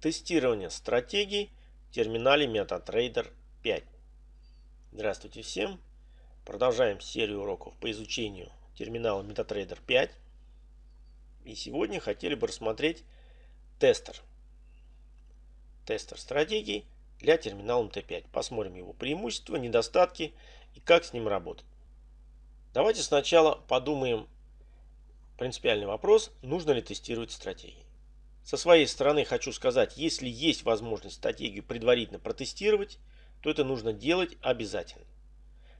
Тестирование стратегий в терминале MetaTrader 5. Здравствуйте всем! Продолжаем серию уроков по изучению терминала MetaTrader 5. И сегодня хотели бы рассмотреть тестер. Тестер стратегий для терминала MT5. Посмотрим его преимущества, недостатки и как с ним работать. Давайте сначала подумаем принципиальный вопрос, нужно ли тестировать стратегии. Со своей стороны хочу сказать, если есть возможность стратегию предварительно протестировать, то это нужно делать обязательно.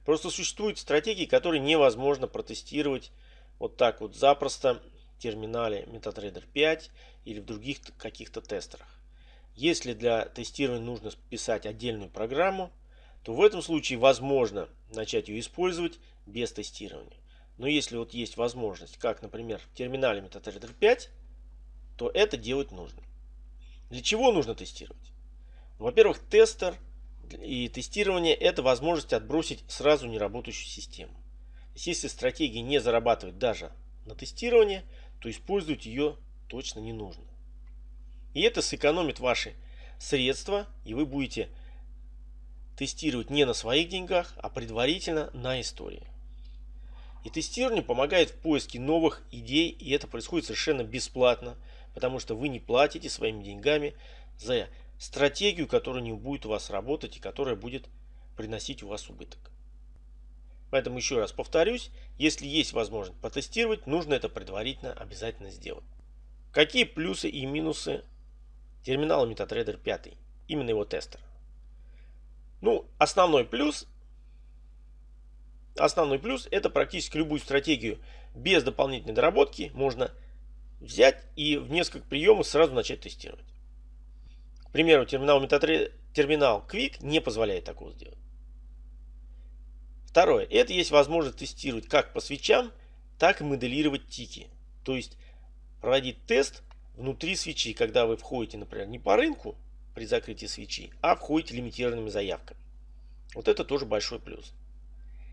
Просто существуют стратегии, которые невозможно протестировать вот так вот запросто в терминале MetaTrader 5 или в других каких-то тестерах. Если для тестирования нужно писать отдельную программу, то в этом случае возможно начать ее использовать без тестирования. Но если вот есть возможность, как, например, в терминале MetaTrader 5, то это делать нужно. Для чего нужно тестировать? Во-первых, тестер и тестирование – это возможность отбросить сразу неработающую систему. Если стратегия не зарабатывает даже на тестирование, то использовать ее точно не нужно. И это сэкономит ваши средства, и вы будете тестировать не на своих деньгах, а предварительно на истории. И тестирование помогает в поиске новых идей, и это происходит совершенно бесплатно, потому что вы не платите своими деньгами за стратегию, которая не будет у вас работать и которая будет приносить у вас убыток. Поэтому еще раз повторюсь, если есть возможность потестировать, нужно это предварительно обязательно сделать. Какие плюсы и минусы терминала MetaTrader 5, именно его тестера? Ну, основной плюс Основной плюс это практически любую стратегию без дополнительной доработки можно взять и в несколько приемов сразу начать тестировать. К примеру, терминал, MetaTrader, терминал Quick не позволяет такого сделать. Второе. Это есть возможность тестировать как по свечам, так и моделировать тики. То есть проводить тест внутри свечи, когда вы входите, например, не по рынку при закрытии свечи, а входите лимитированными заявками. Вот это тоже большой плюс.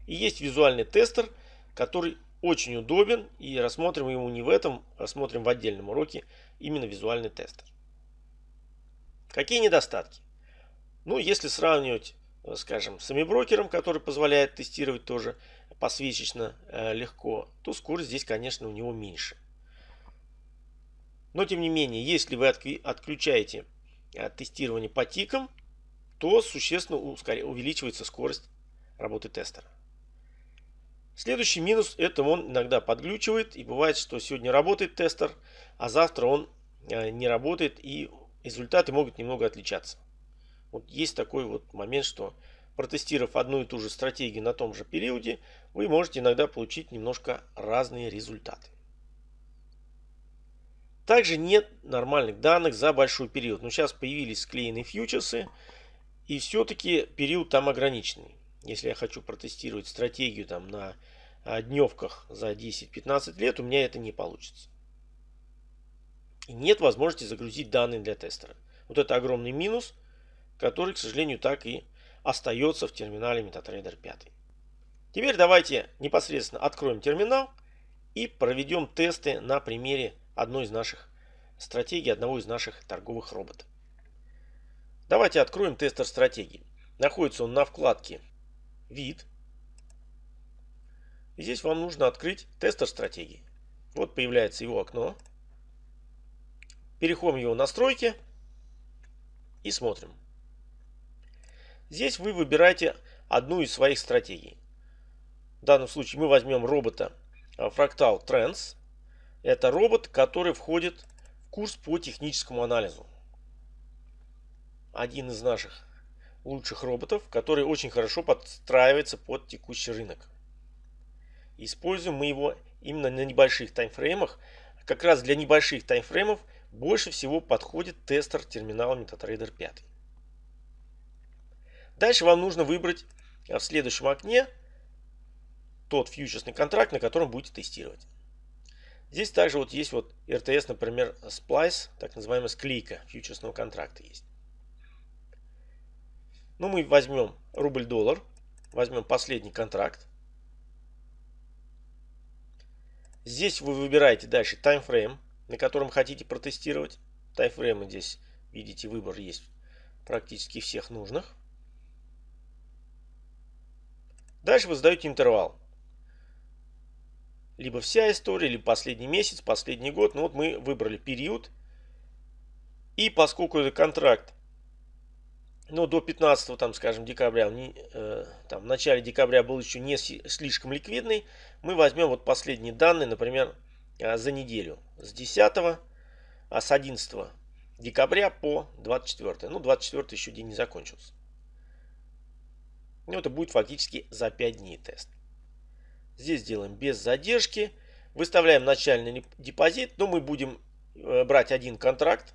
И есть визуальный тестер, который очень удобен. И рассмотрим его не в этом, рассмотрим в отдельном уроке именно визуальный тестер. Какие недостатки? Ну, если сравнивать, э, скажем, с брокером, который позволяет тестировать тоже посвечечно э, легко, то скорость здесь, конечно, у него меньше. Но, тем не менее, если вы отключаете э, тестирование по тикам, то существенно увеличивается скорость работы тестера. Следующий минус это он иногда подглючивает и бывает, что сегодня работает тестер, а завтра он э, не работает и результаты могут немного отличаться. Вот есть такой вот момент, что протестировав одну и ту же стратегию на том же периоде, вы можете иногда получить немножко разные результаты. Также нет нормальных данных за большой период. Но сейчас появились склеенные фьючерсы, и все-таки период там ограниченный. Если я хочу протестировать стратегию там на а, дневках за 10-15 лет, у меня это не получится. И нет возможности загрузить данные для тестера. Вот это огромный минус, который, к сожалению, так и остается в терминале MetaTrader 5. Теперь давайте непосредственно откроем терминал и проведем тесты на примере одной из наших стратегий, одного из наших торговых роботов. Давайте откроем тестер стратегии. Находится он на вкладке вид. И здесь вам нужно открыть тестер стратегии. Вот появляется его окно. Переходим в его настройки и смотрим. Здесь вы выбираете одну из своих стратегий. В данном случае мы возьмем робота а, Fractal Trends. Это робот, который входит в курс по техническому анализу. Один из наших лучших роботов, который очень хорошо подстраивается под текущий рынок. Используем мы его именно на небольших таймфреймах. Как раз для небольших таймфреймов больше всего подходит тестер терминала MetaTrader 5. Дальше вам нужно выбрать в следующем окне тот фьючерсный контракт, на котором будете тестировать. Здесь также вот есть вот RTS, например, Splice, так называемая склейка фьючерсного контракта есть. Ну, мы возьмем рубль-доллар, возьмем последний контракт. Здесь вы выбираете дальше таймфрейм, на котором хотите протестировать. Таймфреймы здесь Видите, выбор есть практически всех нужных. Дальше вы задаете интервал. Либо вся история, либо последний месяц, последний год. Ну вот мы выбрали период. И поскольку это контракт, ну до 15, там, скажем, декабря, э, там, в начале декабря был еще не слишком ликвидный, мы возьмем вот последние данные, например, э, за неделю. С 10, а с 11 декабря по 24. Ну, 24 еще день не закончился. Ну, это будет фактически за 5 дней тест. Здесь делаем без задержки. Выставляем начальный депозит. Но мы будем э, брать один контракт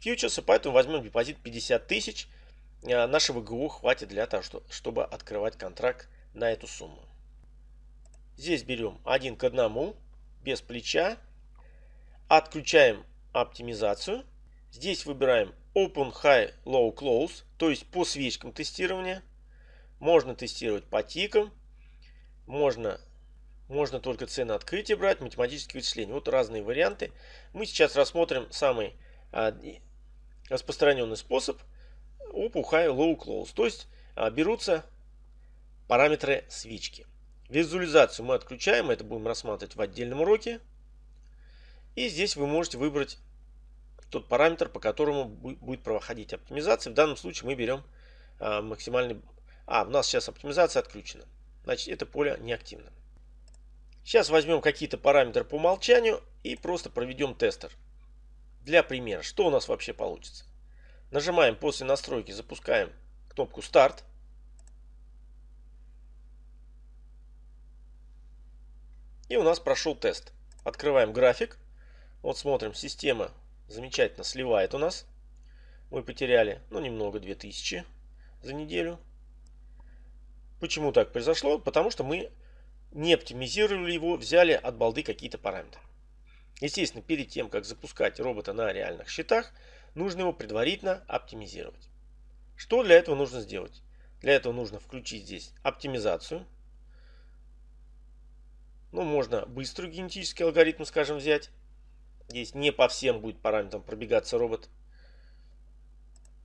фьючерса, поэтому возьмем депозит 50 тысяч. Э, нашего ГУ хватит для того, чтобы открывать контракт на эту сумму. Здесь берем один к одному, без плеча. Отключаем оптимизацию. Здесь выбираем Open High Low Close, то есть по свечкам тестирования. Можно тестировать по тикам, можно, можно только цены открытия брать, математические вычисления. Вот разные варианты. Мы сейчас рассмотрим самый а, распространенный способ Open High Low Close, то есть а, берутся параметры свечки. Визуализацию мы отключаем, это будем рассматривать в отдельном уроке. И здесь вы можете выбрать тот параметр, по которому будет проходить оптимизация. В данном случае мы берем а, максимальный а, у нас сейчас оптимизация отключена. Значит, это поле неактивно. Сейчас возьмем какие-то параметры по умолчанию и просто проведем тестер. Для примера, что у нас вообще получится? Нажимаем после настройки, запускаем кнопку старт. И у нас прошел тест. Открываем график. Вот смотрим, система замечательно сливает у нас. Мы потеряли, ну, немного, 2000 за неделю. Почему так произошло? Потому что мы не оптимизировали его, взяли от балды какие-то параметры. Естественно, перед тем, как запускать робота на реальных счетах, нужно его предварительно оптимизировать. Что для этого нужно сделать? Для этого нужно включить здесь оптимизацию. Ну, можно быстрый генетический алгоритм, скажем, взять. Здесь не по всем будет параметрам пробегаться робот.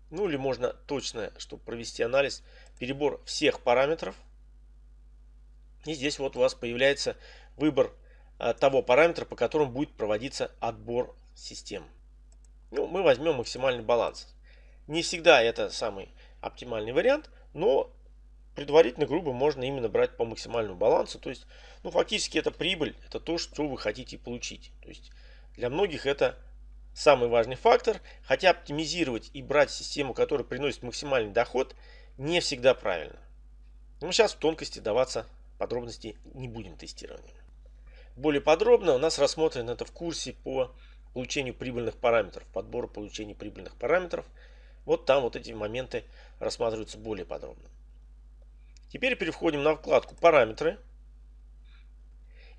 Ну или можно точно, чтобы провести анализ, перебор всех параметров. И здесь вот у вас появляется выбор а, того параметра, по которому будет проводиться отбор систем. Ну, мы возьмем максимальный баланс. Не всегда это самый оптимальный вариант, но предварительно, грубо, можно именно брать по максимальному балансу. То есть, ну, фактически это прибыль, это то, что вы хотите получить. То есть, для многих это самый важный фактор, хотя оптимизировать и брать систему, которая приносит максимальный доход, не всегда правильно. Но сейчас в тонкости даваться подробности не будем тестирования. Более подробно у нас рассмотрено это в курсе по получению прибыльных параметров, подбору получения прибыльных параметров. Вот там вот эти моменты рассматриваются более подробно. Теперь переходим на вкладку «Параметры».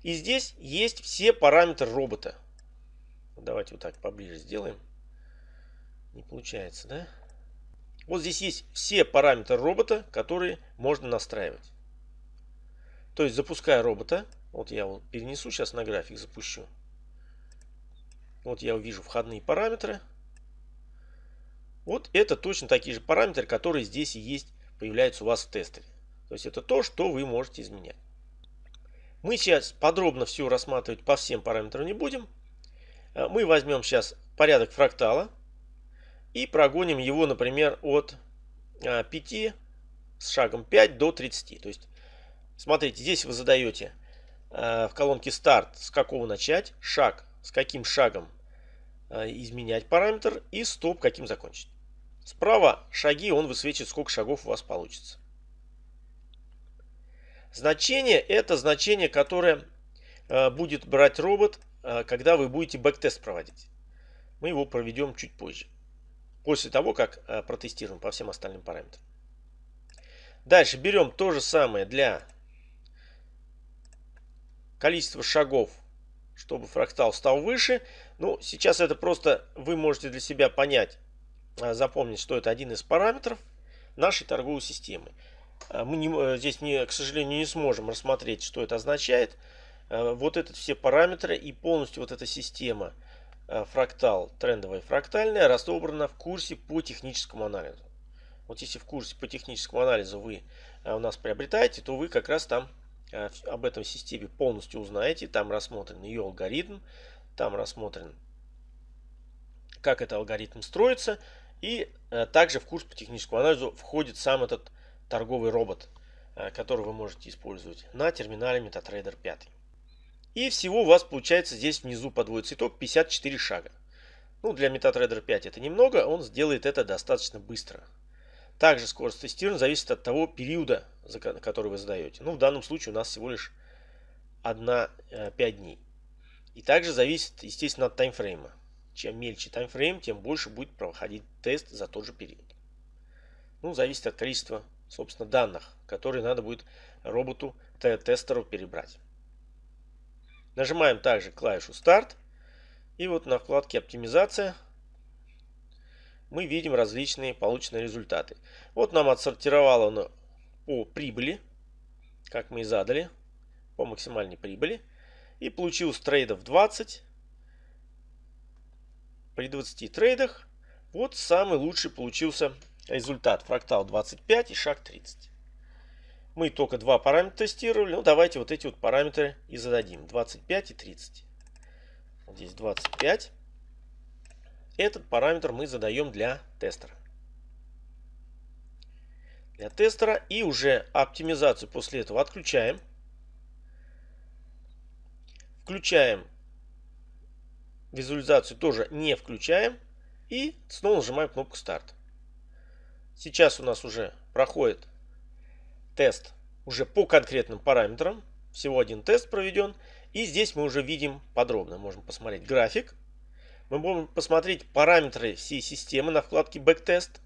И здесь есть все параметры робота. Давайте вот так поближе сделаем. Не получается, да? Вот здесь есть все параметры робота, которые можно настраивать. То есть запуская робота, вот я его перенесу сейчас на график, запущу. Вот я увижу входные параметры. Вот это точно такие же параметры, которые здесь и есть, появляются у вас в тестере. То есть это то, что вы можете изменять. Мы сейчас подробно все рассматривать по всем параметрам не будем. Э, мы возьмем сейчас порядок фрактала и прогоним его, например, от 5 э, с шагом 5 до 30. То есть, смотрите, здесь вы задаете э, в колонке старт, с какого начать, шаг, с каким шагом изменять параметр и стоп, каким закончить. Справа шаги, он высвечивает, сколько шагов у вас получится. Значение это значение, которое будет брать робот Э, когда вы будете бэктест проводить. Мы его проведем чуть позже. После того, как э, протестируем по всем остальным параметрам. Дальше берем то же самое для количества шагов, чтобы фрактал стал выше. Ну, сейчас это просто вы можете для себя понять, э, запомнить, что это один из параметров нашей торговой системы. Мы не, здесь, не, к сожалению, не сможем рассмотреть, что это означает. Э, вот это все параметры и полностью вот эта система э, фрактал, трендовая фрактальная, разобрана в курсе по техническому анализу. Вот если в курсе по техническому анализу вы э, у нас приобретаете, то вы как раз там э, об этом системе полностью узнаете. Там рассмотрен ее алгоритм, там рассмотрен, как этот алгоритм строится. И также в курс по техническому анализу входит сам этот торговый робот, который вы можете использовать на терминале MetaTrader 5. И всего у вас получается здесь внизу подводится итог 54 шага. Ну, для MetaTrader 5 это немного, он сделает это достаточно быстро. Также скорость тестирования зависит от того периода, который вы задаете. Ну, в данном случае у нас всего лишь 1-5 э, дней. И также зависит, естественно, от таймфрейма. Чем мельче таймфрейм, тем больше будет проходить тест за тот же период. Ну, зависит от количества, собственно, данных, которые надо будет роботу, тестеру перебрать. Нажимаем также клавишу старт. И вот на вкладке оптимизация мы видим различные полученные результаты. Вот нам отсортировало по прибыли, как мы и задали, по максимальной прибыли. И получилось трейдов 20. При 20 трейдах вот самый лучший получился результат. Фрактал 25 и шаг 30. Мы только два параметра тестировали. Ну, давайте вот эти вот параметры и зададим. 25 и 30. Здесь 25. Этот параметр мы задаем для тестера. Для тестера. И уже оптимизацию после этого отключаем. Включаем визуализацию тоже не включаем. И снова нажимаем кнопку старт. Сейчас у нас уже проходит тест уже по конкретным параметрам. Всего один тест проведен. И здесь мы уже видим подробно. Можем посмотреть график. Мы можем посмотреть параметры всей системы на вкладке Backtest.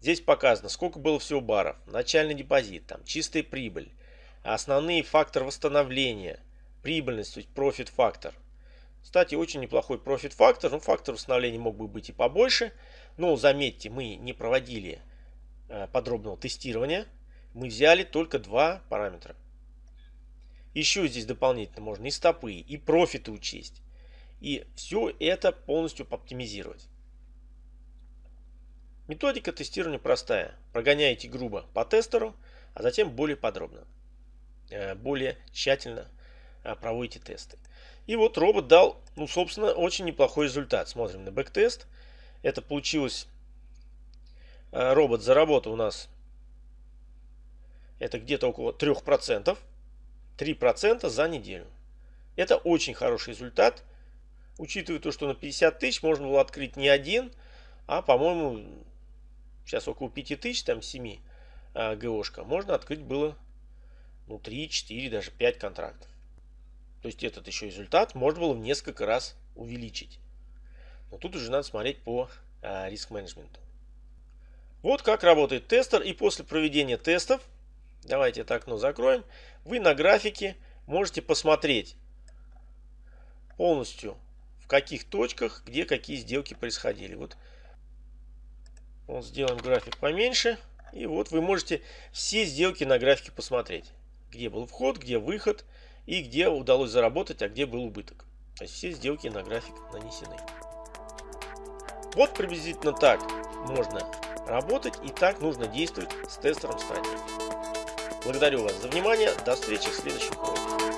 Здесь показано, сколько было всего баров, начальный депозит, там, чистая прибыль, основные факторы восстановления, прибыльность, то есть profit factor. Кстати, очень неплохой profit factor. Ну, фактор восстановления мог бы быть и побольше. Но заметьте, мы не проводили э, подробного тестирования мы взяли только два параметра. Еще здесь дополнительно можно и стопы, и профиты учесть. И все это полностью оптимизировать. Методика тестирования простая. Прогоняете грубо по тестеру, а затем более подробно, э, более тщательно э, проводите тесты. И вот робот дал, ну, собственно, очень неплохой результат. Смотрим на бэктест. Это получилось, э, робот заработал у нас это где-то около 3%. 3% за неделю. Это очень хороший результат. Учитывая то, что на 50 тысяч можно было открыть не один, а, по-моему, сейчас около 5 тысяч, там 7 а, ГОшка, можно открыть было ну, 3, 4, даже 5 контрактов. То есть этот еще результат можно было в несколько раз увеличить. Но тут уже надо смотреть по а, риск-менеджменту. Вот как работает тестер. И после проведения тестов Давайте это окно закроем. Вы на графике можете посмотреть полностью в каких точках, где какие сделки происходили. Вот, вот сделаем график поменьше. И вот вы можете все сделки на графике посмотреть. Где был вход, где выход и где удалось заработать, а где был убыток. То есть все сделки на график нанесены. Вот приблизительно так можно работать и так нужно действовать с тестером стратегии. Благодарю вас за внимание. До встречи в следующих уроках.